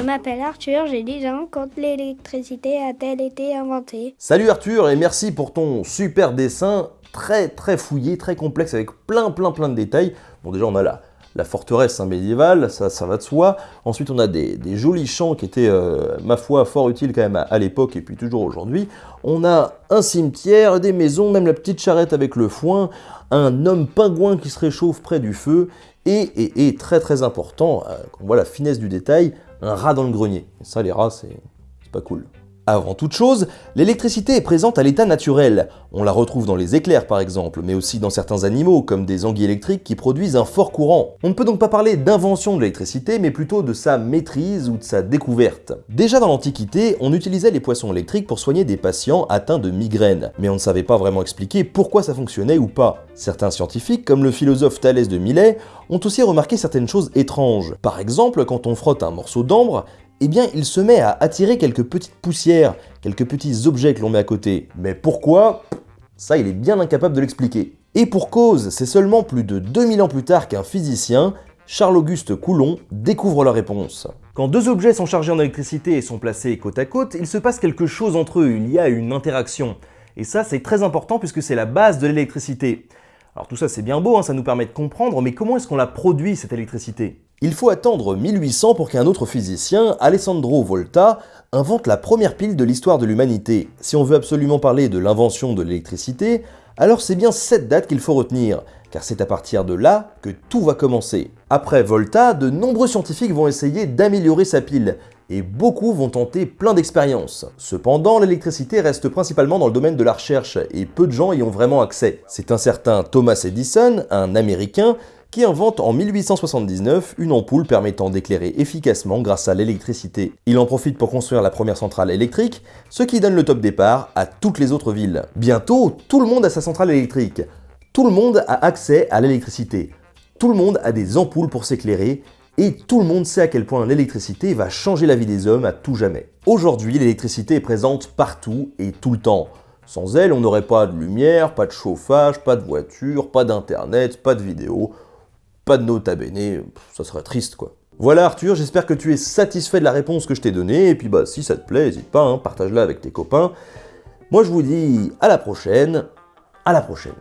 m'appelle Arthur, j'ai 10 ans. Quand l'électricité a-t-elle été inventée Salut Arthur et merci pour ton super dessin très très fouillé, très complexe avec plein plein plein de détails. Bon déjà on a là la forteresse hein, médiévale, ça, ça va de soi. Ensuite, on a des, jolis champs qui étaient, euh, ma foi, fort utiles quand même à, l'époque et puis toujours aujourd'hui. On a un cimetière, des maisons, même la petite charrette avec le foin, un homme pingouin qui se réchauffe près du feu, et, très très important, euh, on voit la finesse du détail, un rat dans le grenier. Et ça, les rats, c'est pas cool. Avant toute chose, l'électricité est présente à l'état naturel. On la retrouve dans les éclairs par exemple, mais aussi dans certains animaux, comme des anguilles électriques qui produisent un fort courant. On ne peut donc pas parler d'invention de l'électricité, mais plutôt de sa maîtrise ou de sa découverte. Déjà dans l'Antiquité, on utilisait les poissons électriques pour soigner des patients atteints de migraines, mais on ne savait pas vraiment expliquer pourquoi ça fonctionnait ou pas. Certains scientifiques, comme le philosophe Thalès de Milet, ont aussi remarqué certaines choses étranges. Par exemple, quand on frotte un morceau d'ambre, eh bien il se met à attirer quelques petites poussières, quelques petits objets que l'on met à côté. Mais pourquoi? Ça, il est bien incapable de l'expliquer. Et pour cause, c'est seulement plus de 2000 ans plus tard qu'un physicien, Charles-Auguste Coulomb, découvre la réponse. Quand deux objets sont chargés en électricité et sont placés côte à côte, il se passe quelque chose entre eux, il y a une interaction. Et ça, c'est très important puisque c'est la base de l'électricité. Alors tout ça, c'est bien beau, hein, ça nous permet de comprendre, mais comment est-ce qu'on la produit, cette électricité? Il faut attendre 1800 pour qu'un autre physicien, Alessandro Volta, invente la première pile de l'histoire de l'humanité. Si on veut absolument parler de l'invention de l'électricité, alors c'est bien cette date qu'il faut retenir, car c'est à partir de là que tout va commencer. Après Volta, de nombreux scientifiques vont essayer d'améliorer sa pile, et beaucoup vont tenter plein d'expériences. Cependant, l'électricité reste principalement dans le domaine de la recherche, et peu de gens y ont vraiment accès. C'est un certain Thomas Edison, un Américain, qui invente en 1879 une ampoule permettant d'éclairer efficacement grâce à l'électricité. Il en profite pour construire la première centrale électrique, ce qui donne le top départ à toutes les autres villes. Bientôt, tout le monde a sa centrale électrique. Tout le monde a accès à l'électricité. Tout le monde a des ampoules pour s'éclairer et tout le monde sait à quel point l'électricité va changer la vie des hommes à tout jamais. Aujourd'hui, l'électricité est présente partout et tout le temps. Sans elle, on n'aurait pas de lumière, pas de chauffage, pas de voiture, pas d'internet, pas de vidéo, pas de note à bene, ça serait triste quoi. Voilà Arthur, j'espère que tu es satisfait de la réponse que je t'ai donnée, et puis bah si ça te plaît, n'hésite pas, hein, partage-la avec tes copains. Moi je vous dis à la prochaine, à la prochaine.